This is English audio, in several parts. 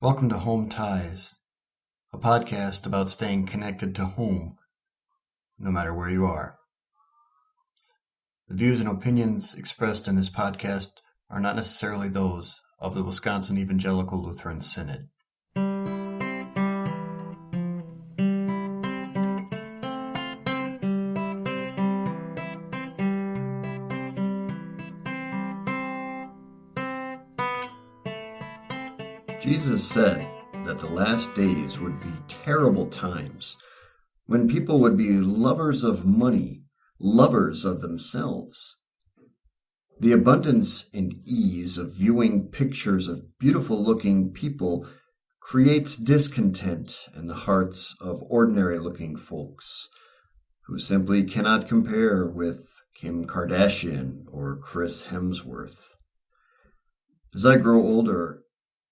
Welcome to Home Ties, a podcast about staying connected to home, no matter where you are. The views and opinions expressed in this podcast are not necessarily those of the Wisconsin Evangelical Lutheran Synod. Jesus said that the last days would be terrible times when people would be lovers of money, lovers of themselves. The abundance and ease of viewing pictures of beautiful looking people creates discontent in the hearts of ordinary looking folks who simply cannot compare with Kim Kardashian or Chris Hemsworth. As I grow older,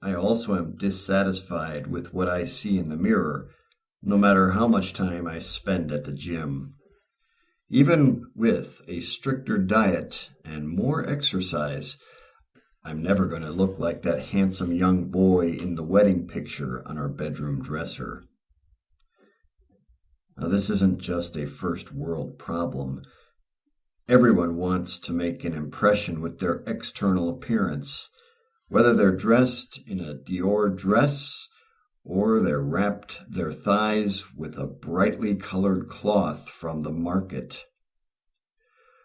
I also am dissatisfied with what I see in the mirror, no matter how much time I spend at the gym. Even with a stricter diet and more exercise, I'm never going to look like that handsome young boy in the wedding picture on our bedroom dresser. Now, this isn't just a first world problem. Everyone wants to make an impression with their external appearance whether they're dressed in a Dior dress or they're wrapped their thighs with a brightly colored cloth from the market.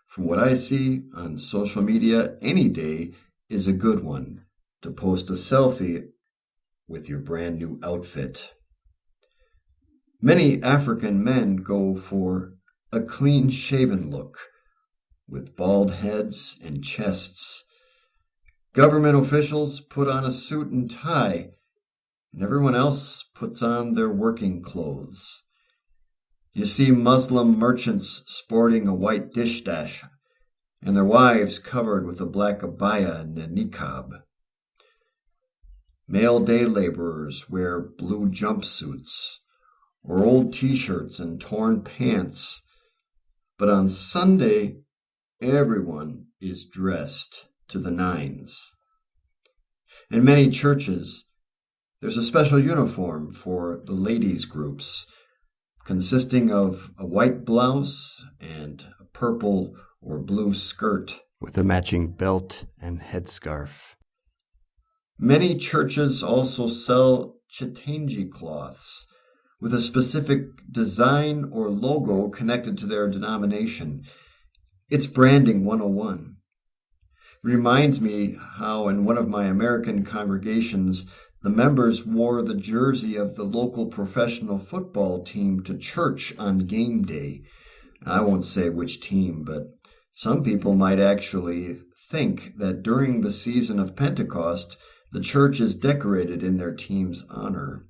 From what I see on social media, any day is a good one to post a selfie with your brand new outfit. Many African men go for a clean shaven look with bald heads and chests Government officials put on a suit and tie, and everyone else puts on their working clothes. You see Muslim merchants sporting a white dishdash, and their wives covered with a black abaya and a niqab. Male day laborers wear blue jumpsuits or old t-shirts and torn pants, but on Sunday, everyone is dressed to the nines. In many churches, there's a special uniform for the ladies' groups, consisting of a white blouse and a purple or blue skirt with a matching belt and headscarf. Many churches also sell chitenje cloths with a specific design or logo connected to their denomination. It's branding 101 reminds me how in one of my American congregations, the members wore the jersey of the local professional football team to church on game day. I won't say which team, but some people might actually think that during the season of Pentecost, the church is decorated in their team's honor.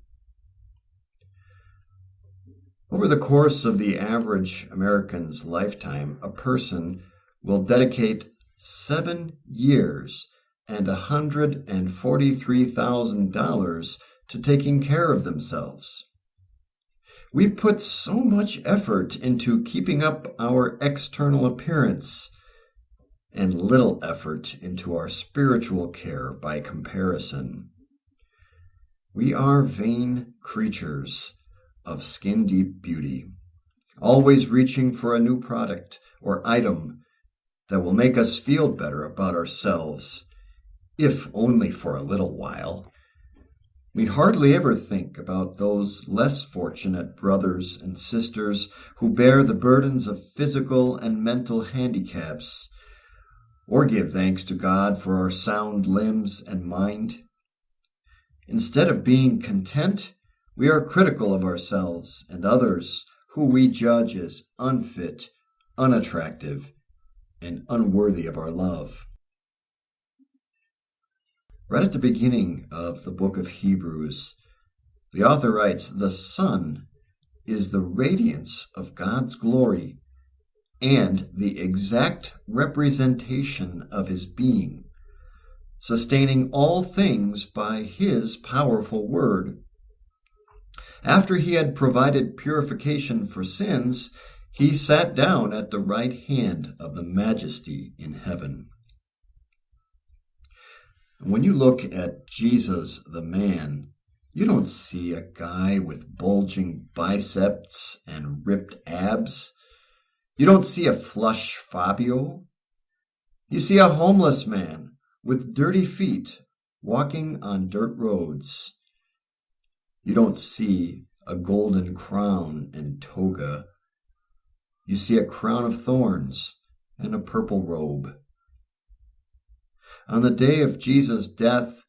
Over the course of the average American's lifetime, a person will dedicate seven years and a hundred and forty-three thousand dollars to taking care of themselves. We put so much effort into keeping up our external appearance and little effort into our spiritual care by comparison. We are vain creatures of skin deep beauty, always reaching for a new product or item that will make us feel better about ourselves, if only for a little while. We hardly ever think about those less fortunate brothers and sisters who bear the burdens of physical and mental handicaps, or give thanks to God for our sound limbs and mind. Instead of being content, we are critical of ourselves and others who we judge as unfit, unattractive, and unworthy of our love. Right at the beginning of the book of Hebrews, the author writes, The Son is the radiance of God's glory and the exact representation of his being, sustaining all things by his powerful word. After he had provided purification for sins, he sat down at the right hand of the majesty in heaven. When you look at Jesus, the man, You don't see a guy with bulging biceps and ripped abs. You don't see a flush Fabio. You see a homeless man with dirty feet walking on dirt roads. You don't see a golden crown and toga. You see a crown of thorns and a purple robe. On the day of Jesus' death,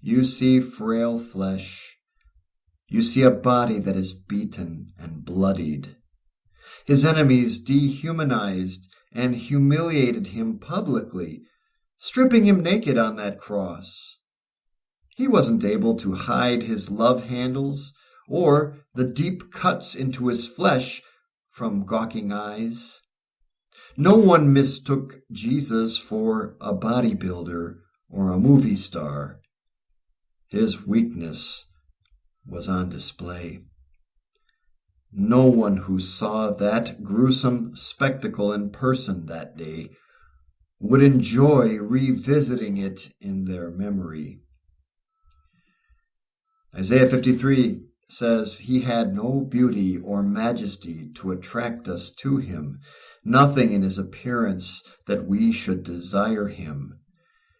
you see frail flesh. You see a body that is beaten and bloodied. His enemies dehumanized and humiliated him publicly, stripping him naked on that cross. He wasn't able to hide his love handles or the deep cuts into his flesh from gawking eyes. No one mistook Jesus for a bodybuilder or a movie star. His weakness was on display. No one who saw that gruesome spectacle in person that day would enjoy revisiting it in their memory. Isaiah 53 says, He had no beauty or majesty to attract us to him, nothing in his appearance that we should desire him.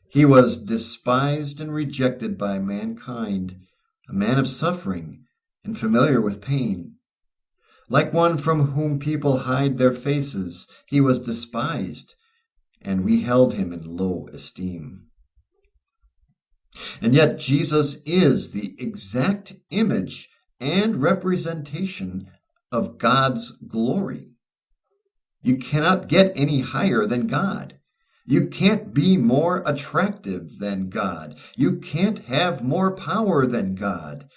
He was despised and rejected by mankind, a man of suffering and familiar with pain. Like one from whom people hide their faces, he was despised, and we held him in low esteem. And yet, Jesus is the exact image and representation of God's glory. You cannot get any higher than God. You can't be more attractive than God. You can't have more power than God.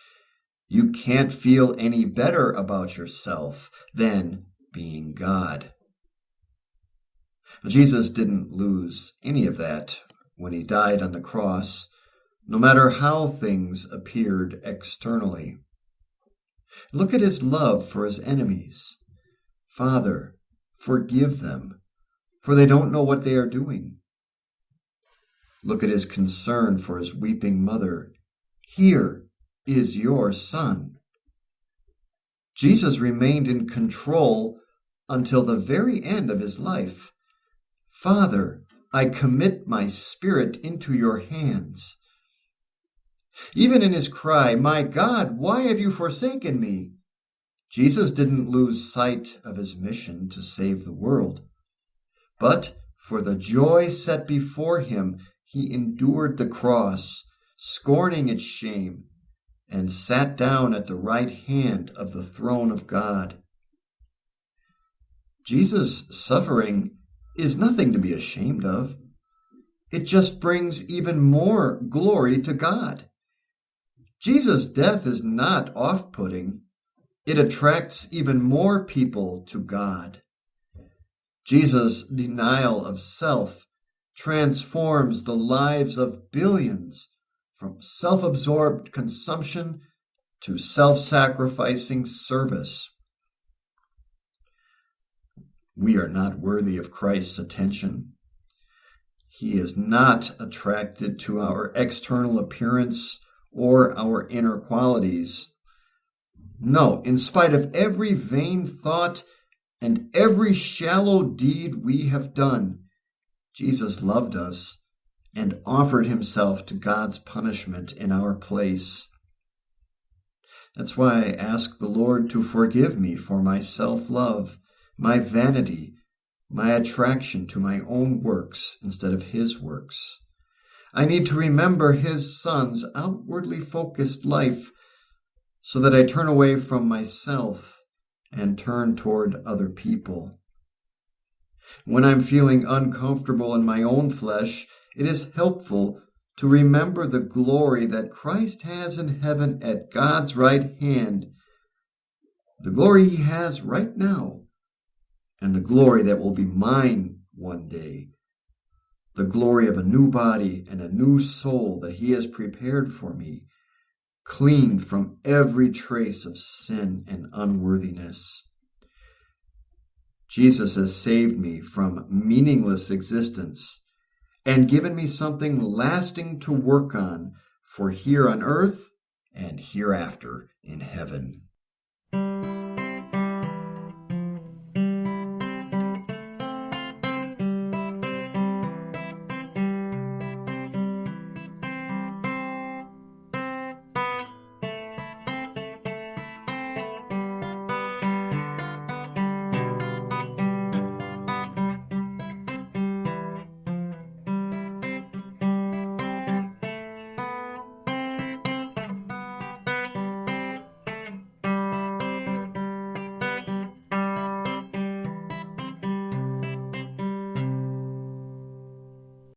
You can't feel any better about yourself than being God. Jesus didn't lose any of that when he died on the cross, no matter how things appeared externally. Look at his love for his enemies. Father, forgive them, for they don't know what they are doing. Look at his concern for his weeping mother. Here is your son. Jesus remained in control until the very end of his life. Father, I commit my spirit into your hands. Even in his cry, My God, why have you forsaken me? Jesus didn't lose sight of his mission to save the world. But for the joy set before him, he endured the cross, scorning its shame, and sat down at the right hand of the throne of God. Jesus' suffering is nothing to be ashamed of. It just brings even more glory to God. Jesus' death is not off putting, it attracts even more people to God. Jesus' denial of self transforms the lives of billions from self absorbed consumption to self sacrificing service. We are not worthy of Christ's attention. He is not attracted to our external appearance or our inner qualities. No, in spite of every vain thought and every shallow deed we have done, Jesus loved us and offered himself to God's punishment in our place. That's why I ask the Lord to forgive me for my self love, my vanity, my attraction to my own works instead of his works. I need to remember his son's outwardly focused life so that I turn away from myself and turn toward other people. When I'm feeling uncomfortable in my own flesh, it is helpful to remember the glory that Christ has in heaven at God's right hand, the glory he has right now, and the glory that will be mine one day the glory of a new body and a new soul that he has prepared for me, cleaned from every trace of sin and unworthiness. Jesus has saved me from meaningless existence and given me something lasting to work on for here on earth and hereafter in heaven.